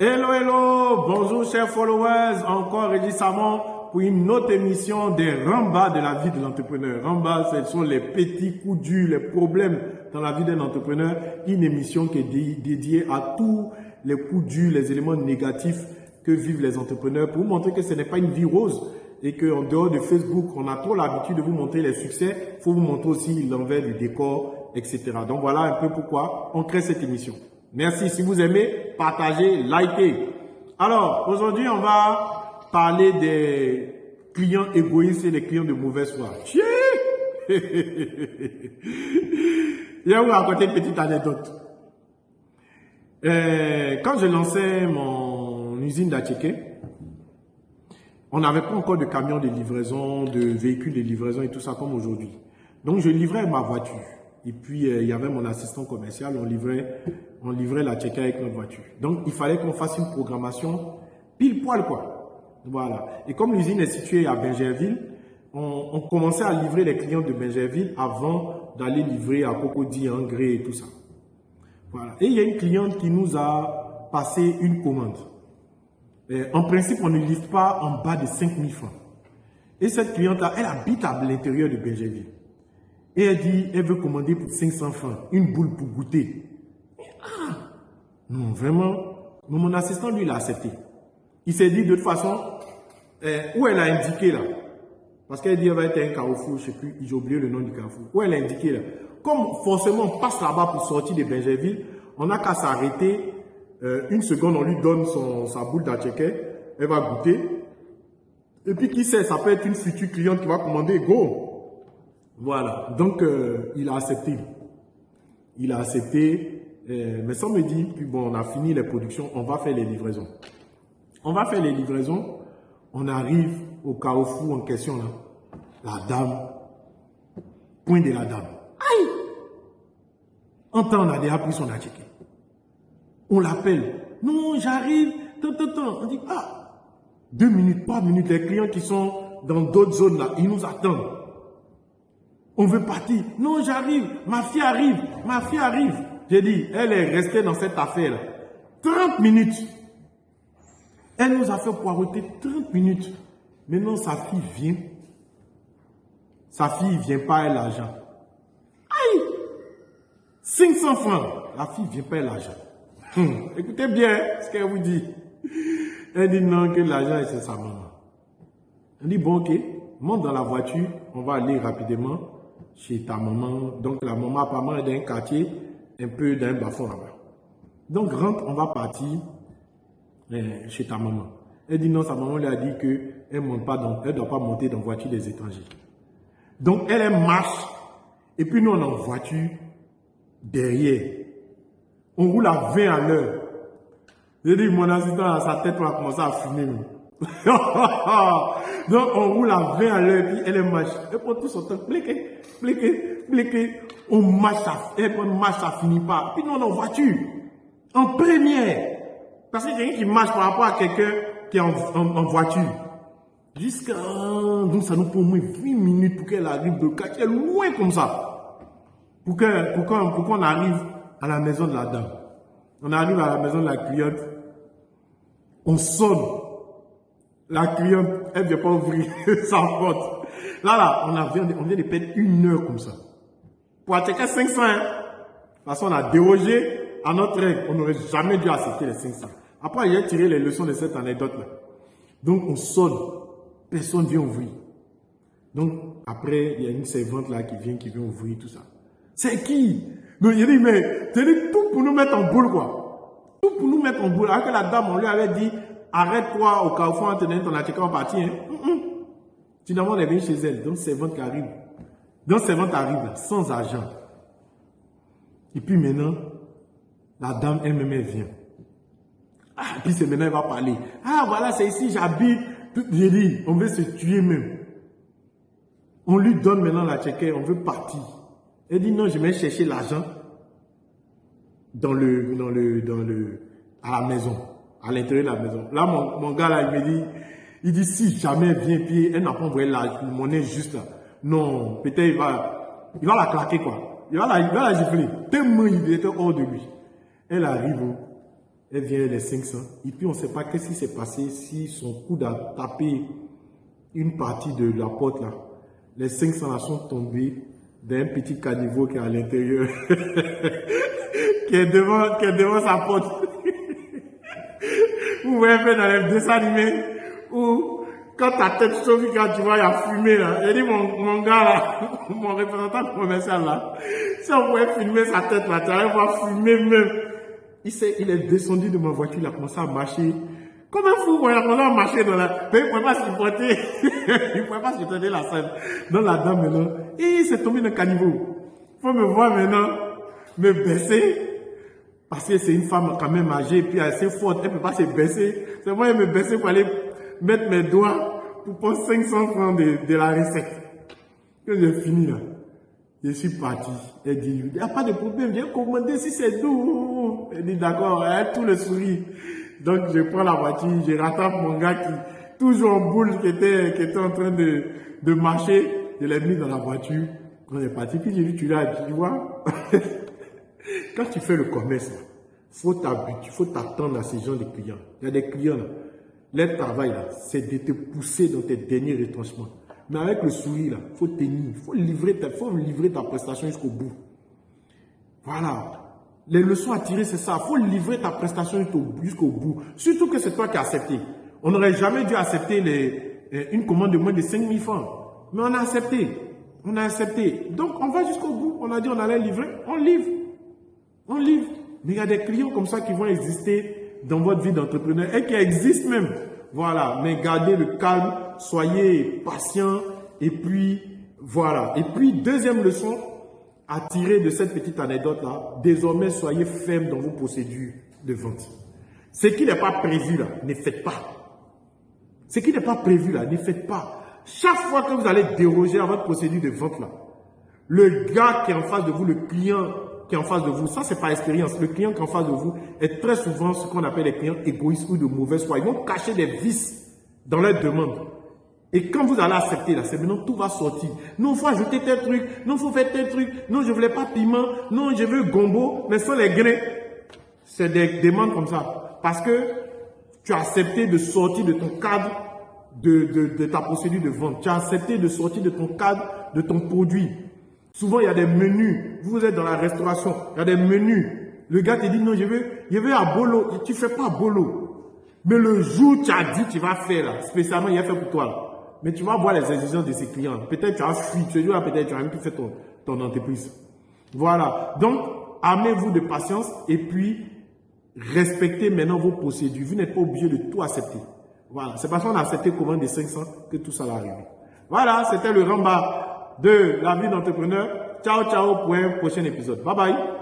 Hello, hello, bonjour chers followers, encore Régis Samon pour une autre émission des rembats de la vie de l'entrepreneur. Rembats, ce sont les petits coups durs, les problèmes dans la vie d'un entrepreneur. Une émission qui est dédiée à tous les coups durs, les éléments négatifs que vivent les entrepreneurs pour vous montrer que ce n'est pas une vie rose et qu'en dehors de Facebook, on a trop l'habitude de vous montrer les succès. Il faut vous montrer aussi l'envers du décor, etc. Donc voilà un peu pourquoi on crée cette émission. Merci. Si vous aimez, partagez, likez. Alors, aujourd'hui, on va parler des clients égoïstes et des clients de mauvaise foi. Je vais vous raconter une petite anecdote. Euh, quand je lançais mon usine d'Atcheke, on n'avait pas encore de camions de livraison, de véhicules de livraison et tout ça comme aujourd'hui. Donc, je livrais ma voiture. Et puis, euh, il y avait mon assistant commercial, on livrait, on livrait la check avec notre voiture. Donc, il fallait qu'on fasse une programmation pile poil, quoi. Voilà. Et comme l'usine est située à Benjerville, on, commençait à livrer les clients de Benjerville avant d'aller livrer à Cocody, Gré et tout ça. Voilà. Et il y a une cliente qui nous a passé une commande. en principe, on ne livre pas en bas de 5000 francs. Et cette cliente-là, elle habite à l'intérieur de Benjerville. Et elle dit, elle veut commander pour 500 francs, une boule pour goûter. Ah, non, vraiment. mon assistant, lui, l'a accepté. Il s'est dit, de toute façon, eh, où elle a indiqué là? Parce qu'elle dit, elle va être un carrefour, je ne sais plus, j'ai oublié le nom du carrefour. Où elle a indiqué là? Comme forcément, on passe là-bas pour sortir de Benjerville, on n'a qu'à s'arrêter. Euh, une seconde, on lui donne son, sa boule d'acheke, elle va goûter. Et puis, qui sait, ça peut être une future cliente qui va commander, go voilà, donc euh, il a accepté. Il a accepté, euh, mais ça me dit, puis bon, on a fini les productions, on va faire les livraisons. On va faire les livraisons, on arrive au carrefour en question là. La dame, point de la dame. Aïe En temps, on a déjà pris son. On l'appelle. Non, j'arrive. Tant, tant. On dit, ah, deux minutes, trois minutes. Les clients qui sont dans d'autres zones là, ils nous attendent. On veut partir. Non, j'arrive. Ma fille arrive. Ma fille arrive. J'ai dit, elle est restée dans cette affaire. 30 minutes. Elle nous a fait poireauter 30 minutes. Maintenant, sa fille vient. Sa fille ne vient pas, elle l'argent. Aïe 500 francs. La fille ne vient pas, elle l'argent. Hum, écoutez bien ce qu'elle vous dit. Elle dit non, que l'argent est chez sa maman. Elle dit bon, ok, monte dans la voiture, on va aller rapidement chez ta maman. Donc la maman apparemment est d'un quartier un peu d'un bas là-bas. Donc rentre, on va partir euh, chez ta maman. Elle dit non, sa maman lui a dit qu'elle ne doit pas monter dans la voiture des étrangers. Donc elle, marche et puis nous on est en voiture derrière. On roule à 20 à l'heure. J'ai dit, mon assistant sa tête va commencer à fumer. Donc, on roule à 20 à l'heure, puis elle marche. Elle prend tout son temps, pliqué, pliqué, pliqué. On marche, à, elle marche, ça finit pas. Puis nous, on est en voiture. En première. Parce a quelqu'un qui marche par rapport à quelqu'un qui est en, voiture. Jusqu'à, donc ça nous prend au moins 8 minutes pour qu'elle arrive de quartier loin comme ça. Pour qu'on pour qu'on arrive à la maison de la dame. On arrive à la maison de la cliente. On sonne. La cliente, elle ne vient pas ouvrir sa porte. Là, là, on, vient de perdre une heure comme ça. Pour attaquer 500, hein. de toute façon, on a dérogé à notre règle. On n'aurait jamais dû accepter les 500. Après, j'ai tiré les leçons de cette anecdote-là. Donc, on sonne. Personne ne vient ouvrir. Donc, après, il y a une servante là qui vient, qui vient ouvrir tout ça. C'est qui? Donc, il dit, mais, c'est tout pour nous mettre en boule, quoi. Tout pour nous mettre en boule. Alors que la dame, on lui avait dit, arrête-toi au carrefour en tenant ton attiqué en partie. Hein. Finalement, on est chez elle. Donc, servante qui arrive. Donc, servante arrive sans argent. Et puis maintenant, la dame elle-même vient. Ah, puis c'est maintenant, elle va parler. Ah, voilà, c'est ici, j'habite. J'ai dit, on veut se tuer même. On lui donne maintenant la tchèque, on veut partir. Elle dit, non, je vais chercher l'argent dans le, dans le, dans le, à la maison à l'intérieur de la maison. Là, mon, mon, gars, là, il me dit, il dit, si jamais vient, puis elle n'a pas envoyé la monnaie juste là. Non, peut-être il va, il va la claquer, quoi. Il va la, il va la gifler. Tellement il était hors de lui. Elle arrive, elle vient les 500. Et puis on ne sait pas qu'est-ce qui s'est passé si son coude a tapé une partie de la porte là. Les 500 là sont tombés d'un petit caniveau qui est à l'intérieur, qui, qui est devant sa porte. Vous voyez un dans les dessins animés où quand ta tête chauffe, quand tu vois, il y a fumé là. J'ai dit, mon, mon gars là, mon représentant commercial là, si on pouvait filmer sa tête là, tu allais voir fumer même. Il, est, il est descendu de ma voiture, il a commencé à marcher. Comme un fou, il a commencé à marcher dans la... Mais il ne pouvait pas supporter. il ne pouvait pas supporter la scène. Dans la dame maintenant, et il s'est tombé dans le caniveau. Il faut me voir maintenant, me baisser. Parce que c'est une femme quand même âgée, puis assez forte, elle ne peut pas se baisser. C'est moi, elle me baisser pour aller mettre mes doigts pour prendre 500 francs de, de la recette. Quand j'ai fini là, je suis parti. Elle dit, il n'y a pas de problème, viens commander si c'est doux. Elle dit, d'accord, elle tout le sourire. Donc je prends la voiture, je rattrape mon gars qui, toujours en boule, qui était, qui était en train de, de marcher. Je l'ai mis dans la voiture. Quand est parti, puis j'ai dit, tu l'as, tu vois. Quand tu fais le commerce, faut t'habituer, faut t'attendre à ces gens de clients. Il y a des clients. Leur travail, c'est de te pousser dans tes derniers retranchements. Mais avec le sourire, là, faut tenir, faut livrer ta, faut livrer ta prestation jusqu'au bout. Voilà. Les leçons à tirer, c'est ça. faut livrer ta prestation jusqu'au bout. Surtout que c'est toi qui as accepté. On n'aurait jamais dû accepter euh, une commande de moins de 5 000 francs. Mais on a accepté. On a accepté. Donc, on va jusqu'au bout. On a dit on allait livrer. On livre. On livre. Mais il y a des clients comme ça qui vont exister dans votre vie d'entrepreneur et qui existe même. Voilà, mais gardez le calme, soyez patient et puis voilà. Et puis deuxième leçon à tirer de cette petite anecdote-là, désormais soyez ferme dans vos procédures de vente. Ce qui n'est pas prévu là, ne faites pas. Ce qui n'est pas prévu là, ne faites pas. Chaque fois que vous allez déroger à votre procédure de vente là, le gars qui est en face de vous, le client qui est en face de vous, ça c'est pas expérience. Le client qui est en face de vous est très souvent ce qu'on appelle les clients égoïstes ou de mauvaise foi. Ils vont cacher des vices dans leurs demandes. Et quand vous allez accepter là, c'est maintenant tout va sortir. Non, faut ajouter tel truc. Non, faut faire tel truc. Non, je ne voulais pas piment. Non, je veux gombo, mais sans les grains. C'est des demandes comme ça. Parce que tu as accepté de sortir de ton cadre de ta procédure de vente. Tu as accepté de sortir de ton cadre de ton produit. Souvent, il y a des menus. Vous êtes dans la restauration, il y a des menus. Le gars te dit, non, je veux, je veux à bolo. Tu fais pas à bolo. Mais le jour tu as dit, tu vas faire, là, spécialement, il a fait pour toi. Mais tu vas voir les exigences de ses clients. Peut-être tu as fui, tu là, peut-être tu as même plus fait ton, ton entreprise. Voilà. Donc, armez-vous de patience et puis respectez maintenant vos procédures. Vous n'êtes pas obligé de tout accepter. Voilà. C'est parce qu'on a accepté commande des 500 que tout ça va arriver. Voilà, c'était le Ramba de la vie d'entrepreneur. Ciao, ciao pour un prochain épisode. Bye bye.